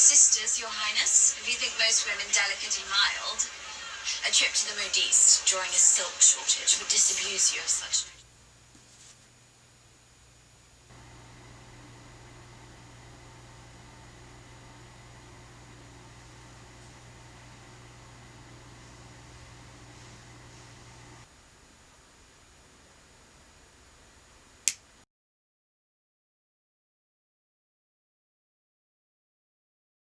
sisters, Your Highness. If you think most women delicate and mild, a trip to the Modiste during a silk shortage would disabuse you of such.